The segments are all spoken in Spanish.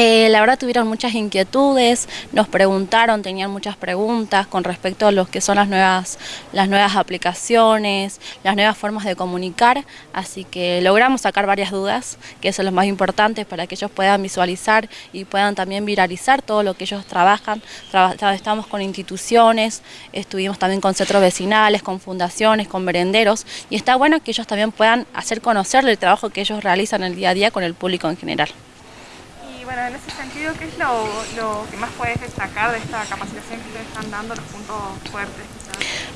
Eh, la verdad tuvieron muchas inquietudes, nos preguntaron, tenían muchas preguntas con respecto a lo que son las nuevas, las nuevas aplicaciones, las nuevas formas de comunicar, así que logramos sacar varias dudas, que eso es lo más importante para que ellos puedan visualizar y puedan también viralizar todo lo que ellos trabajan. estamos con instituciones, estuvimos también con centros vecinales, con fundaciones, con merenderos, y está bueno que ellos también puedan hacer conocer el trabajo que ellos realizan el día a día con el público en general bueno, en ese sentido, ¿qué es lo, que más puedes destacar de esta capacitación que ustedes están dando, los puntos fuertes?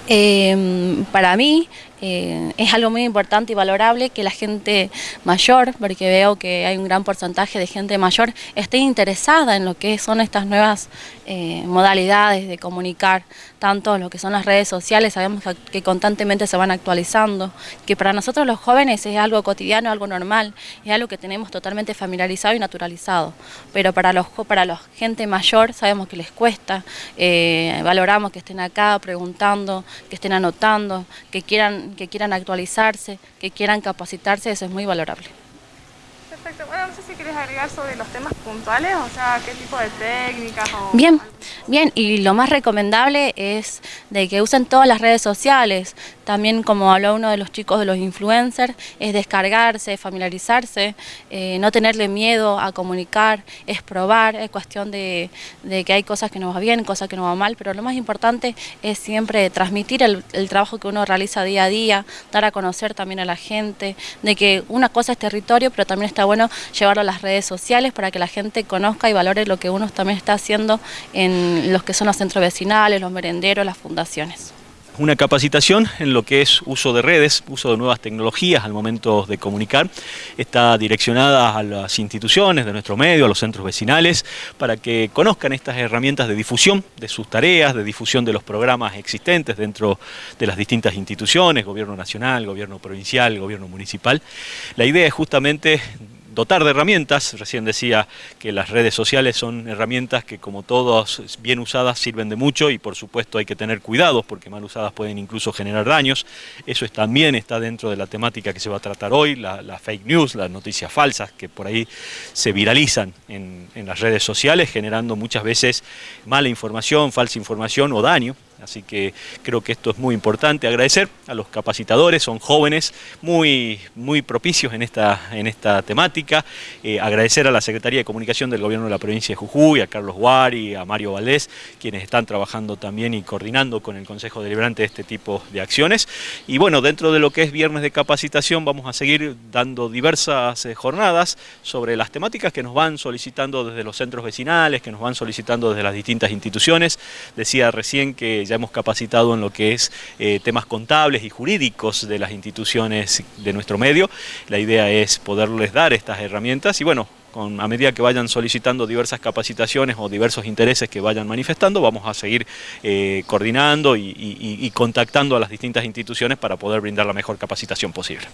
Eh, para mí, eh, es algo muy importante y valorable que la gente mayor, porque veo que hay un gran porcentaje de gente mayor, esté interesada en lo que son estas nuevas eh, modalidades de comunicar, tanto lo que son las redes sociales, sabemos que, constantemente se van actualizando, que para nosotros los jóvenes es algo cotidiano, algo normal, es algo que tenemos totalmente familiarizado y naturalizado, pero para los para la gente mayor sabemos que les cuesta, eh, valoramos que estén acá preguntando, que estén anotando, que quieran que quieran actualizarse, que quieran capacitarse, eso es muy valorable. Perfecto. Bueno, no sé si quieres agregar sobre los temas puntuales, o sea, qué tipo de técnicas o... Bien, bien, y lo más recomendable es de que usen todas las redes sociales, también como habló uno de los chicos de los influencers, es descargarse, familiarizarse, eh, no tenerle miedo a comunicar, es probar, es cuestión de, que hay cosas que nos va bien, cosas que nos va mal, pero lo más importante es siempre transmitir el, el trabajo que uno realiza día a día, dar a conocer también a la gente, de que una cosa es territorio, pero también está bueno llevarlo a las redes sociales para que la gente conozca y valore lo que uno también está haciendo en los que son los centros vecinales, los merenderos, las fundaciones una capacitación en lo que es uso de redes, uso de nuevas tecnologías al momento de comunicar. Está direccionada a las instituciones de nuestro medio, a los centros vecinales, para que conozcan estas herramientas de difusión de sus tareas, de difusión de los programas existentes dentro de las distintas instituciones, gobierno nacional, gobierno provincial, gobierno municipal. La idea es justamente dotar de herramientas, recién decía que las redes sociales son herramientas que como todas bien usadas sirven de mucho y por supuesto hay que tener cuidados porque mal usadas pueden incluso generar daños, eso también está dentro de la temática que se va a tratar hoy, la, fake news, las noticias falsas que por ahí se viralizan en las redes sociales generando muchas veces mala información, falsa información o daño Así que creo que esto es muy importante. Agradecer a los capacitadores, son jóvenes muy, muy propicios en esta, en esta temática. Eh, agradecer a la Secretaría de Comunicación del Gobierno de la Provincia de Jujuy, a Carlos Guari, a Mario Valdés, quienes están trabajando también y coordinando con el Consejo Deliberante este tipo de acciones. Y bueno, dentro de lo que es Viernes de Capacitación vamos a seguir dando diversas eh, jornadas sobre las temáticas que nos van solicitando desde los centros vecinales, que nos van solicitando desde las distintas instituciones. Decía recién que hemos capacitado en lo que es eh, temas contables y jurídicos de las instituciones de nuestro medio. La idea es poderles dar estas herramientas y bueno, con, a medida que vayan solicitando diversas capacitaciones o diversos intereses que vayan manifestando, vamos a seguir eh, coordinando y contactando a las distintas instituciones para poder brindar la mejor capacitación posible.